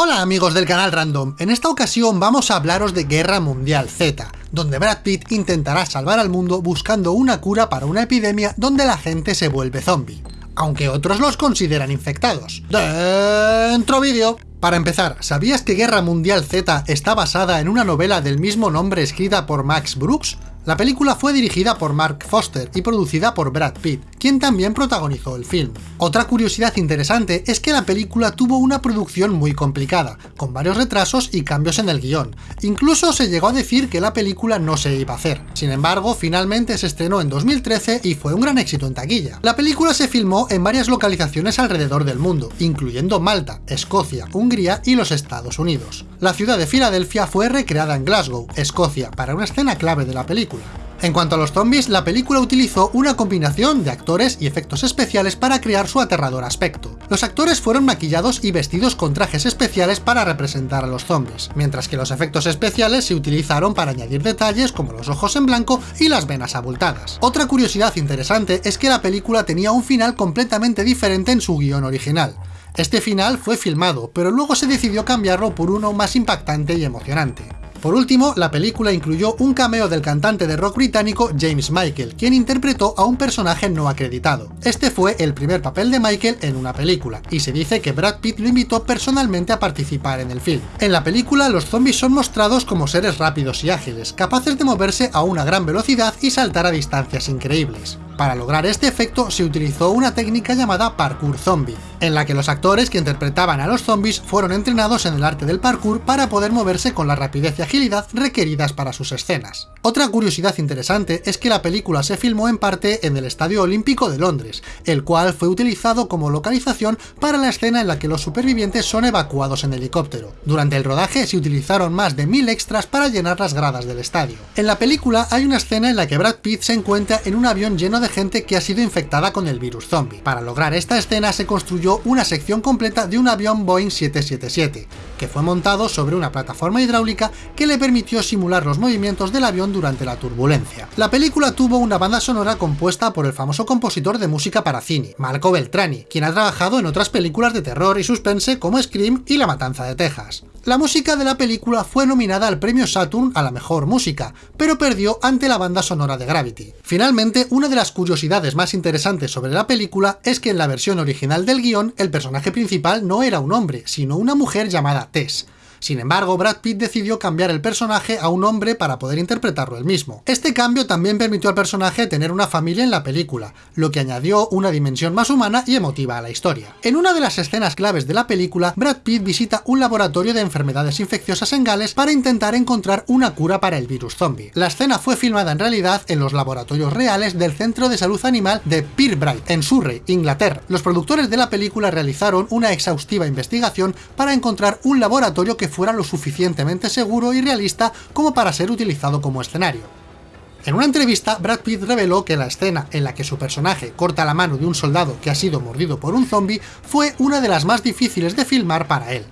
Hola amigos del canal Random, en esta ocasión vamos a hablaros de Guerra Mundial Z, donde Brad Pitt intentará salvar al mundo buscando una cura para una epidemia donde la gente se vuelve zombie, aunque otros los consideran infectados. ¡Dentro vídeo! Para empezar, ¿sabías que Guerra Mundial Z está basada en una novela del mismo nombre escrita por Max Brooks? La película fue dirigida por Mark Foster y producida por Brad Pitt, quien también protagonizó el film. Otra curiosidad interesante es que la película tuvo una producción muy complicada, con varios retrasos y cambios en el guion. Incluso se llegó a decir que la película no se iba a hacer. Sin embargo, finalmente se estrenó en 2013 y fue un gran éxito en taquilla. La película se filmó en varias localizaciones alrededor del mundo, incluyendo Malta, Escocia, Hungría y los Estados Unidos. La ciudad de Filadelfia fue recreada en Glasgow, Escocia, para una escena clave de la película en cuanto a los zombies, la película utilizó una combinación de actores y efectos especiales para crear su aterrador aspecto. Los actores fueron maquillados y vestidos con trajes especiales para representar a los zombies, mientras que los efectos especiales se utilizaron para añadir detalles como los ojos en blanco y las venas abultadas. Otra curiosidad interesante es que la película tenía un final completamente diferente en su guion original. Este final fue filmado, pero luego se decidió cambiarlo por uno más impactante y emocionante. Por último, la película incluyó un cameo del cantante de rock británico James Michael, quien interpretó a un personaje no acreditado. Este fue el primer papel de Michael en una película, y se dice que Brad Pitt lo invitó personalmente a participar en el film. En la película, los zombies son mostrados como seres rápidos y ágiles, capaces de moverse a una gran velocidad y saltar a distancias increíbles. Para lograr este efecto se utilizó una técnica llamada parkour zombie, en la que los actores que interpretaban a los zombies fueron entrenados en el arte del parkour para poder moverse con la rapidez y agilidad requeridas para sus escenas. Otra curiosidad interesante es que la película se filmó en parte en el Estadio Olímpico de Londres, el cual fue utilizado como localización para la escena en la que los supervivientes son evacuados en helicóptero. Durante el rodaje se utilizaron más de mil extras para llenar las gradas del estadio. En la película hay una escena en la que Brad Pitt se encuentra en un avión lleno de gente que ha sido infectada con el virus zombie. Para lograr esta escena se construyó una sección completa de un avión Boeing 777, que fue montado sobre una plataforma hidráulica que le permitió simular los movimientos del avión durante la turbulencia. La película tuvo una banda sonora compuesta por el famoso compositor de música para cine, Marco Beltrani, quien ha trabajado en otras películas de terror y suspense como Scream y La Matanza de Texas. La música de la película fue nominada al premio Saturn a la mejor música, pero perdió ante la banda sonora de Gravity. Finalmente, una de las curiosidades más interesantes sobre la película es que en la versión original del guion, el personaje principal no era un hombre, sino una mujer llamada Tess. Sin embargo, Brad Pitt decidió cambiar el personaje a un hombre para poder interpretarlo él mismo. Este cambio también permitió al personaje tener una familia en la película, lo que añadió una dimensión más humana y emotiva a la historia. En una de las escenas claves de la película, Brad Pitt visita un laboratorio de enfermedades infecciosas en Gales para intentar encontrar una cura para el virus zombie. La escena fue filmada en realidad en los laboratorios reales del Centro de Salud Animal de Pirbright, en Surrey, Inglaterra. Los productores de la película realizaron una exhaustiva investigación para encontrar un laboratorio que fuera lo suficientemente seguro y realista como para ser utilizado como escenario. En una entrevista, Brad Pitt reveló que la escena en la que su personaje corta la mano de un soldado que ha sido mordido por un zombie fue una de las más difíciles de filmar para él.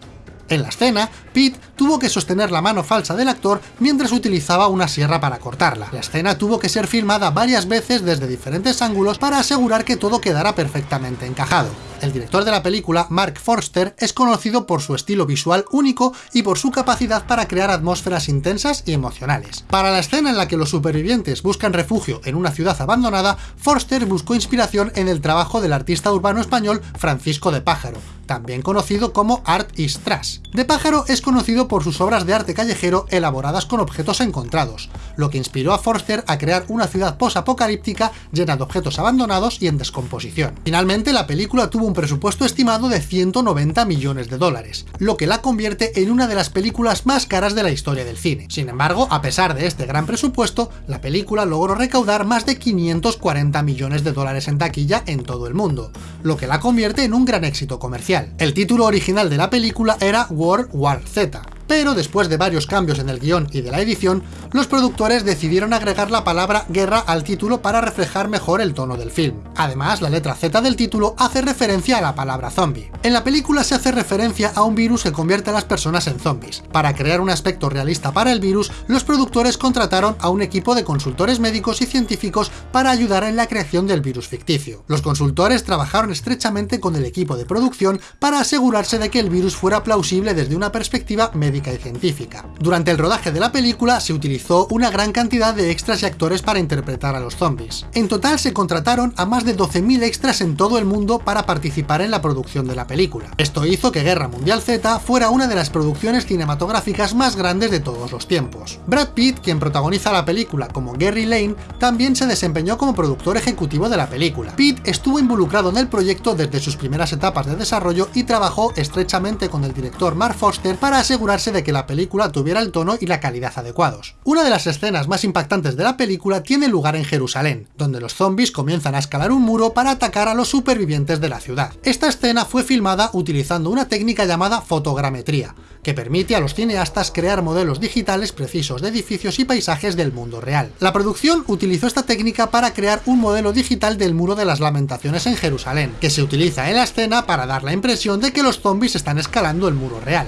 En la escena, Pete tuvo que sostener la mano falsa del actor mientras utilizaba una sierra para cortarla. La escena tuvo que ser filmada varias veces desde diferentes ángulos para asegurar que todo quedara perfectamente encajado. El director de la película, Mark Forster, es conocido por su estilo visual único y por su capacidad para crear atmósferas intensas y emocionales. Para la escena en la que los supervivientes buscan refugio en una ciudad abandonada, Forster buscó inspiración en el trabajo del artista urbano español Francisco de Pájaro, también conocido como Art is Trash. De Pájaro es conocido por sus obras de arte callejero elaboradas con objetos encontrados, lo que inspiró a Forster a crear una ciudad post-apocalíptica llena de objetos abandonados y en descomposición. Finalmente, la película tuvo un presupuesto estimado de 190 millones de dólares, lo que la convierte en una de las películas más caras de la historia del cine. Sin embargo, a pesar de este gran presupuesto, la película logró recaudar más de 540 millones de dólares en taquilla en todo el mundo, lo que la convierte en un gran éxito comercial. El título original de la película era World War Z, pero después de varios cambios en el guion y de la edición, los productores decidieron agregar la palabra guerra al título para reflejar mejor el tono del film. Además, la letra Z del título hace referencia a la palabra zombie. En la película se hace referencia a un virus que convierte a las personas en zombies. Para crear un aspecto realista para el virus, los productores contrataron a un equipo de consultores médicos y científicos para ayudar en la creación del virus ficticio. Los consultores trabajaron estrechamente con el equipo de producción para asegurarse de que el virus fuera plausible desde una perspectiva médica y científica. Durante el rodaje de la película se utilizó una gran cantidad de extras y actores para interpretar a los zombies. En total se contrataron a más de 12.000 extras en todo el mundo para participar en la producción de la película. Esto hizo que Guerra Mundial Z fuera una de las producciones cinematográficas más grandes de todos los tiempos. Brad Pitt, quien protagoniza la película como Gary Lane, también se desempeñó como productor ejecutivo de la película. Pitt estuvo involucrado en el proyecto desde sus primeras etapas de desarrollo y trabajó estrechamente con el director Mark Foster para asegurarse de que la película tuviera el tono y la calidad adecuados. Una de las escenas más impactantes de la película tiene lugar en Jerusalén, donde los zombies comienzan a escalar un muro para atacar a los supervivientes de la ciudad. Esta escena fue filmada utilizando una técnica llamada fotogrametría, que permite a los cineastas crear modelos digitales precisos de edificios y paisajes del mundo real. La producción utilizó esta técnica para crear un modelo digital del Muro de las Lamentaciones en Jerusalén, que se utiliza en la escena para dar la impresión de que los zombies están escalando el muro real.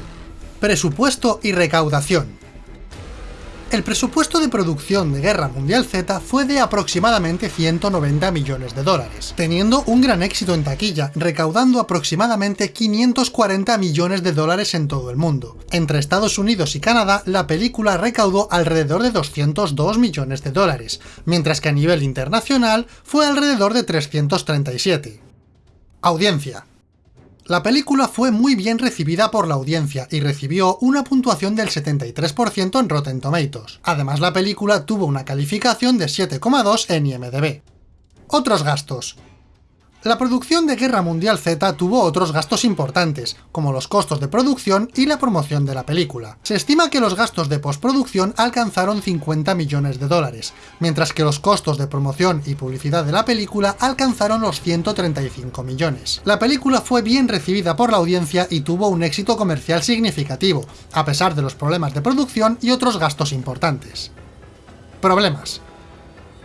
Presupuesto y recaudación el presupuesto de producción de Guerra Mundial Z fue de aproximadamente 190 millones de dólares, teniendo un gran éxito en taquilla, recaudando aproximadamente 540 millones de dólares en todo el mundo. Entre Estados Unidos y Canadá, la película recaudó alrededor de 202 millones de dólares, mientras que a nivel internacional fue alrededor de 337. Audiencia la película fue muy bien recibida por la audiencia y recibió una puntuación del 73% en Rotten Tomatoes. Además, la película tuvo una calificación de 7,2 en IMDb. Otros gastos. La producción de Guerra Mundial Z tuvo otros gastos importantes, como los costos de producción y la promoción de la película. Se estima que los gastos de postproducción alcanzaron 50 millones de dólares, mientras que los costos de promoción y publicidad de la película alcanzaron los 135 millones. La película fue bien recibida por la audiencia y tuvo un éxito comercial significativo, a pesar de los problemas de producción y otros gastos importantes. Problemas.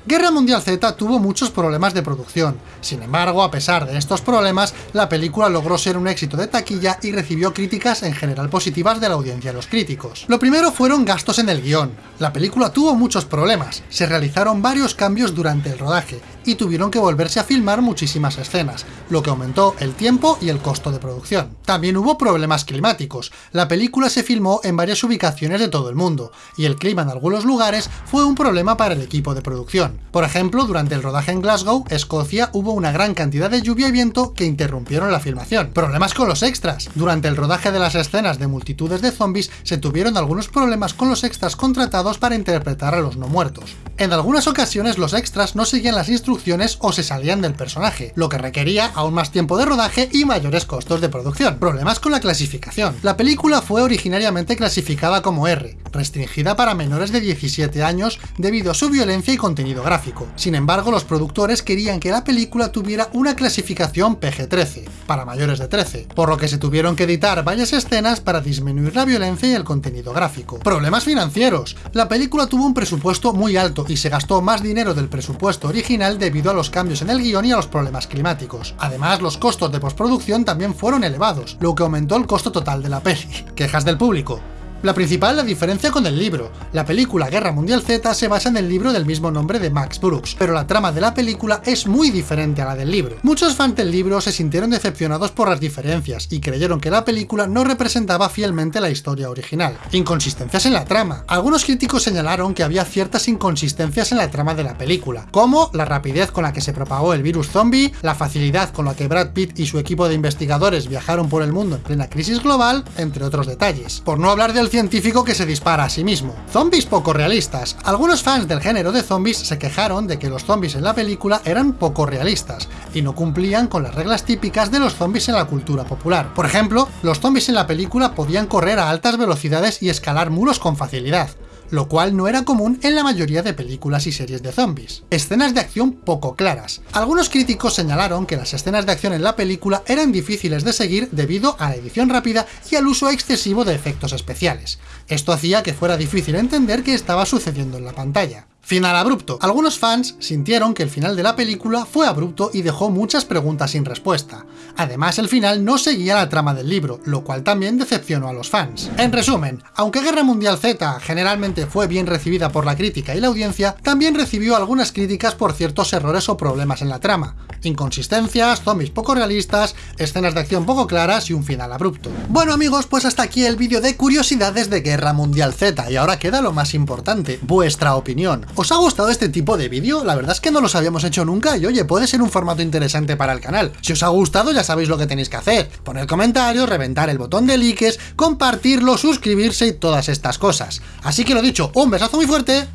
Guerra Mundial Z tuvo muchos problemas de producción, sin embargo, a pesar de estos problemas, la película logró ser un éxito de taquilla y recibió críticas en general positivas de la audiencia y los críticos. Lo primero fueron gastos en el guion. La película tuvo muchos problemas, se realizaron varios cambios durante el rodaje, y tuvieron que volverse a filmar muchísimas escenas, lo que aumentó el tiempo y el costo de producción. También hubo problemas climáticos, la película se filmó en varias ubicaciones de todo el mundo, y el clima en algunos lugares fue un problema para el equipo de producción. Por ejemplo, durante el rodaje en Glasgow, Escocia, hubo una gran cantidad de lluvia y viento que interrumpieron la filmación. Problemas con los extras. Durante el rodaje de las escenas de multitudes de zombies, se tuvieron algunos problemas con los extras contratados para interpretar a los no muertos. En algunas ocasiones los extras no seguían las instrucciones o se salían del personaje, lo que requería aún más tiempo de rodaje y mayores costos de producción. Problemas con la clasificación. La película fue originariamente clasificada como R, restringida para menores de 17 años debido a su violencia y contenido gráfico. Sin embargo, los productores querían que la película tuviera una clasificación PG-13, para mayores de 13, por lo que se tuvieron que editar varias escenas para disminuir la violencia y el contenido gráfico. Problemas financieros. La película tuvo un presupuesto muy alto y se gastó más dinero del presupuesto original debido a los cambios en el guion y a los problemas climáticos. Además, los costos de postproducción también fueron elevados, lo que aumentó el costo total de la peli. Quejas del público. La principal la diferencia con el libro. La película Guerra Mundial Z se basa en el libro del mismo nombre de Max Brooks, pero la trama de la película es muy diferente a la del libro. Muchos fans del libro se sintieron decepcionados por las diferencias y creyeron que la película no representaba fielmente la historia original. Inconsistencias en la trama. Algunos críticos señalaron que había ciertas inconsistencias en la trama de la película, como la rapidez con la que se propagó el virus zombie, la facilidad con la que Brad Pitt y su equipo de investigadores viajaron por el mundo en plena crisis global, entre otros detalles. Por no hablar del científico que se dispara a sí mismo. Zombies poco realistas. Algunos fans del género de zombies se quejaron de que los zombies en la película eran poco realistas, y no cumplían con las reglas típicas de los zombies en la cultura popular. Por ejemplo, los zombies en la película podían correr a altas velocidades y escalar muros con facilidad, lo cual no era común en la mayoría de películas y series de zombies. Escenas de acción poco claras. Algunos críticos señalaron que las escenas de acción en la película eran difíciles de seguir debido a la edición rápida y al uso excesivo de efectos especiales. Esto hacía que fuera difícil entender qué estaba sucediendo en la pantalla. Final abrupto. Algunos fans sintieron que el final de la película fue abrupto y dejó muchas preguntas sin respuesta. Además, el final no seguía la trama del libro, lo cual también decepcionó a los fans. En resumen, aunque Guerra Mundial Z generalmente fue bien recibida por la crítica y la audiencia, también recibió algunas críticas por ciertos errores o problemas en la trama. Inconsistencias, zombies poco realistas, escenas de acción poco claras y un final abrupto. Bueno amigos, pues hasta aquí el vídeo de curiosidades de Guerra Mundial Z, y ahora queda lo más importante, vuestra opinión. ¿Os ha gustado este tipo de vídeo? La verdad es que no los habíamos hecho nunca y oye, puede ser un formato interesante para el canal. Si os ha gustado ya sabéis lo que tenéis que hacer. Poner comentarios, reventar el botón de likes, compartirlo, suscribirse y todas estas cosas. Así que lo dicho, un besazo muy fuerte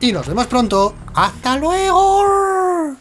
y nos vemos pronto. ¡Hasta luego!